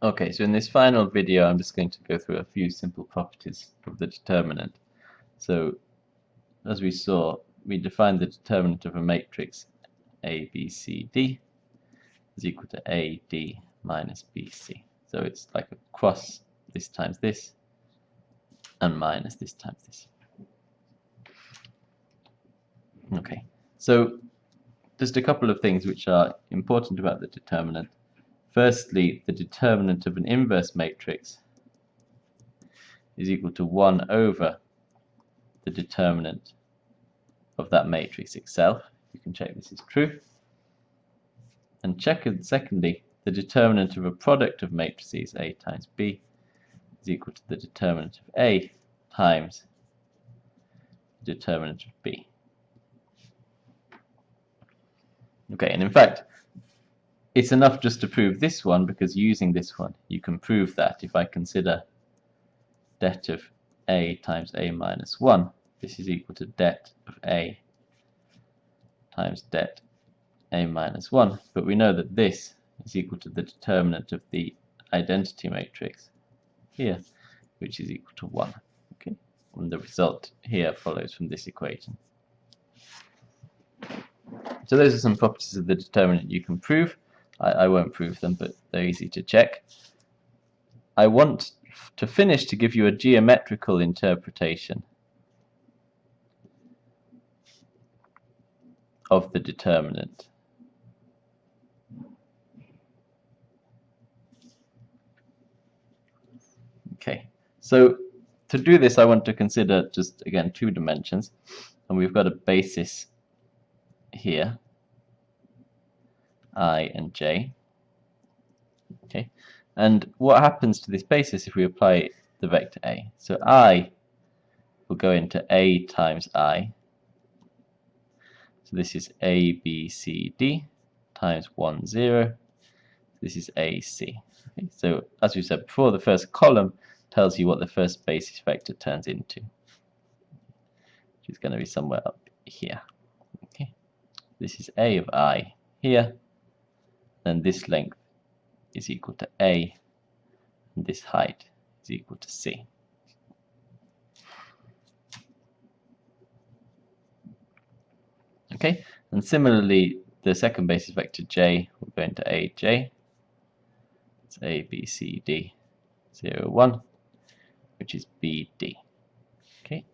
Okay, so in this final video I'm just going to go through a few simple properties of the determinant. So as we saw, we defined the determinant of a matrix A, B, C, D is equal to A, D minus B, C. So it's like a cross this times this and minus this times this. Okay, so just a couple of things which are important about the determinant. Firstly, the determinant of an inverse matrix is equal to 1 over the determinant of that matrix itself. You can check this is true. And check secondly, the determinant of a product of matrices A times B is equal to the determinant of A times the determinant of B. Okay, and in fact, it's enough just to prove this one because using this one you can prove that. If I consider det of a times a minus 1 this is equal to det of a times det a minus 1 but we know that this is equal to the determinant of the identity matrix here which is equal to 1 okay? And the result here follows from this equation. So those are some properties of the determinant you can prove I, I won't prove them, but they're easy to check. I want to finish to give you a geometrical interpretation of the determinant. Okay, so to do this I want to consider just again two dimensions and we've got a basis here i and j. Okay, and what happens to this basis if we apply the vector a? So i will go into a times i. So this is a, b, c, d times 1, 0. This is ac. Okay, so as we said before, the first column tells you what the first basis vector turns into. Which is going to be somewhere up here. Okay, This is a of i here then this length is equal to A and this height is equal to C. Okay, and similarly the second basis vector j will go into aj. It's a, b, c, d, 0, 1, which is bd. Okay,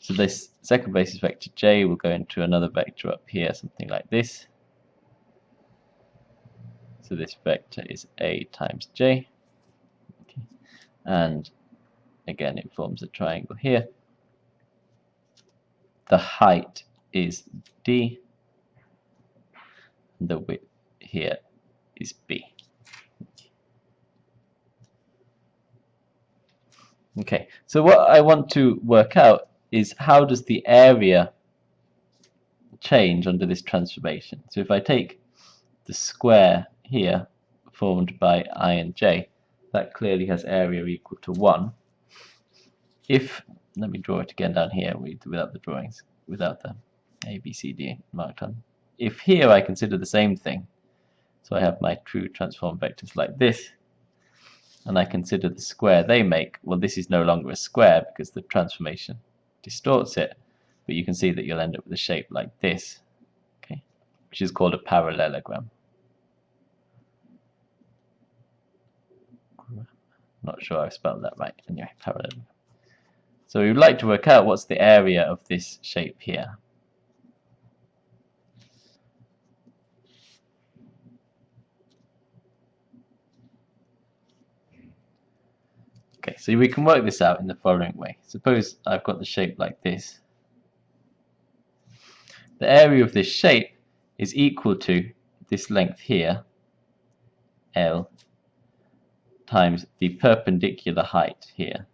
so this second basis vector j will go into another vector up here, something like this. So this vector is a times j. Okay. And again, it forms a triangle here. The height is d. The width here is b. Okay, so what I want to work out is how does the area change under this transformation. So if I take the square here formed by i and j that clearly has area equal to 1 if let me draw it again down here without the drawings without the a b c d marked on. If here I consider the same thing so I have my true transform vectors like this and I consider the square they make well this is no longer a square because the transformation distorts it but you can see that you'll end up with a shape like this okay which is called a parallelogram Not sure I've spelled that right. Anyway, parallelogram. So we would like to work out what's the area of this shape here. Okay, so we can work this out in the following way. Suppose I've got the shape like this. The area of this shape is equal to this length here, L, times the perpendicular height here,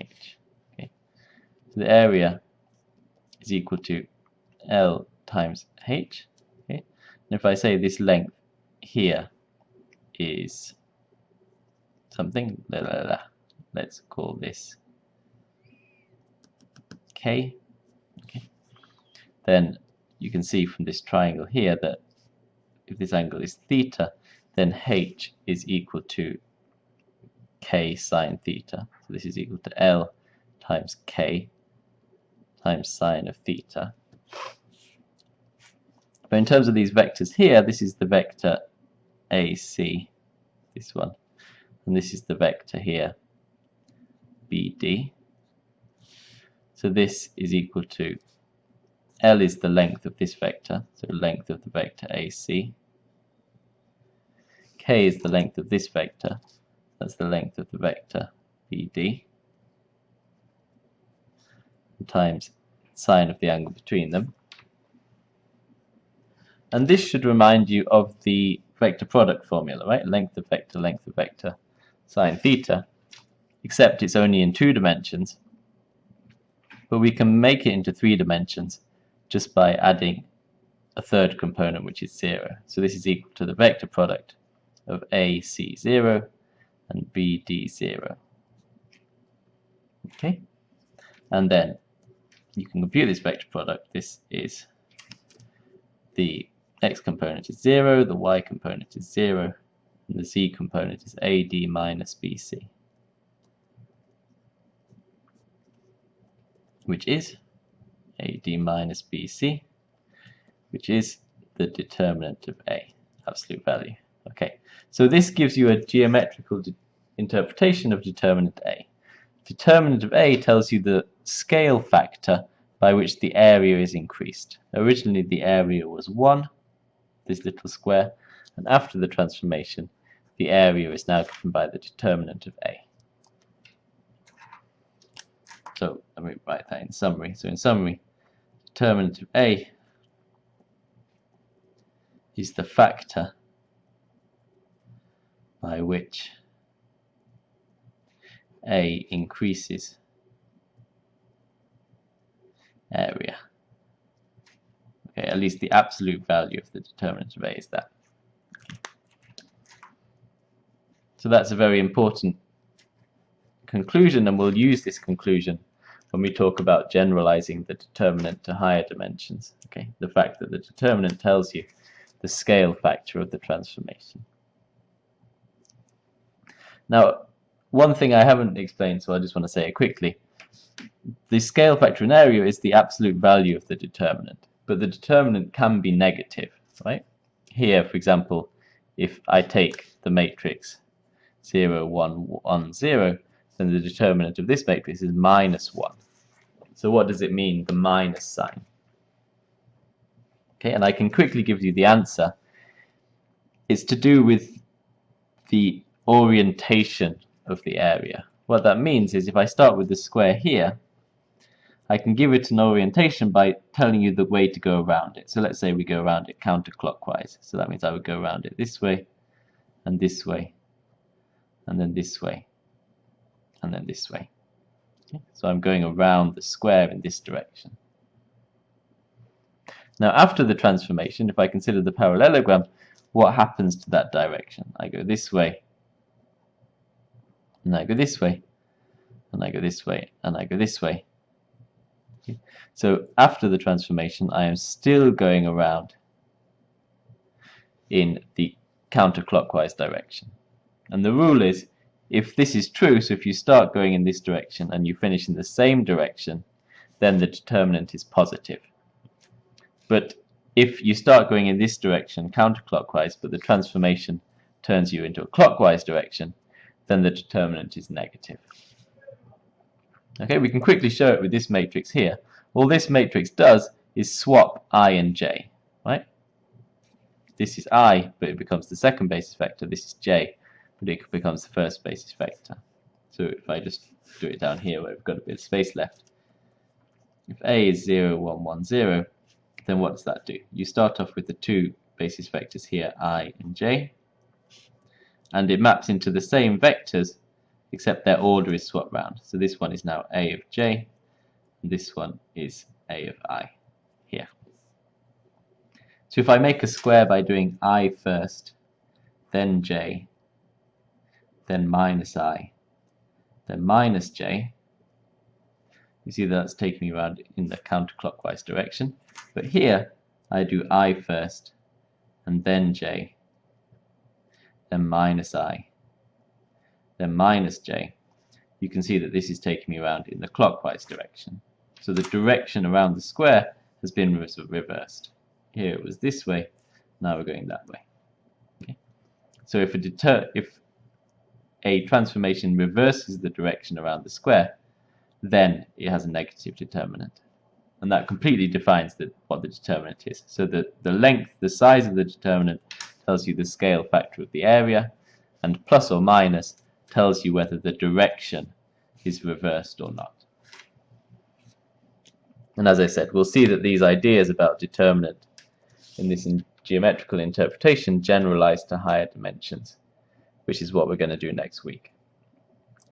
h. Okay. So the area is equal to L times h. Okay. And if I say this length here is something, la, la, la, let's call this k. Okay. Then you can see from this triangle here that if this angle is theta, then h is equal to k sine theta. So this is equal to L times k times sine of theta. But in terms of these vectors here, this is the vector AC, this one, and this is the vector here, BD. So this is equal to L is the length of this vector, so length of the vector AC. K is the length of this vector, that's the length of the vector BD, times sine of the angle between them. And this should remind you of the vector product formula, right? Length of vector, length of vector, sine theta, except it's only in two dimensions. But we can make it into three dimensions just by adding a third component which is 0. So this is equal to the vector product of AC0 and BD0. Okay, and then you can compute this vector product. This is the x component is 0, the y component is 0, and the z component is AD minus BC, which is AD minus BC, which is the determinant of A, absolute value. Okay, so this gives you a geometrical interpretation of determinant A. Determinant of A tells you the scale factor by which the area is increased. Originally the area was 1, this little square, and after the transformation the area is now given by the determinant of A. So let me write that in summary. So in summary, determinant of A is the factor by which A increases area. Okay, at least the absolute value of the determinant of A is that. So that's a very important conclusion and we'll use this conclusion when we talk about generalizing the determinant to higher dimensions. Okay, the fact that the determinant tells you the scale factor of the transformation. Now, one thing I haven't explained, so I just want to say it quickly. The scale factor in area is the absolute value of the determinant, but the determinant can be negative, right? Here, for example, if I take the matrix 0, 1, 1, 0, then the determinant of this matrix is minus 1. So what does it mean, the minus sign? Okay, and I can quickly give you the answer. It's to do with the orientation of the area. What that means is if I start with the square here, I can give it an orientation by telling you the way to go around it. So let's say we go around it counterclockwise. So that means I would go around it this way, and this way, and then this way, and then this way. Okay? So I'm going around the square in this direction. Now after the transformation, if I consider the parallelogram, what happens to that direction? I go this way, and I go this way, and I go this way, and I go this way. So after the transformation, I am still going around in the counterclockwise direction. And the rule is, if this is true, so if you start going in this direction and you finish in the same direction, then the determinant is positive. But if you start going in this direction counterclockwise, but the transformation turns you into a clockwise direction, then the determinant is negative. Okay, we can quickly show it with this matrix here. All this matrix does is swap i and j, right? This is i, but it becomes the second basis vector. This is j, but it becomes the first basis vector. So if I just do it down here where we've got a bit of space left, if a is 0, 1, 1, 0, then what does that do? You start off with the two basis vectors here, i and j, and it maps into the same vectors except their order is swapped round. So this one is now a of j, and this one is a of i here. So if I make a square by doing i first, then j, then minus i, then minus j, you see that's taking me around in the counterclockwise direction. But here, I do i first, and then j, then minus i, then minus j, you can see that this is taking me around in the clockwise direction. So the direction around the square has been reversed. Here it was this way, now we're going that way. Okay. So if a, if a transformation reverses the direction around the square, then it has a negative determinant. And that completely defines the, what the determinant is. So the, the length, the size of the determinant tells you the scale factor of the area, and plus or minus tells you whether the direction is reversed or not. And as I said, we'll see that these ideas about determinant in this in geometrical interpretation generalize to higher dimensions, which is what we're going to do next week.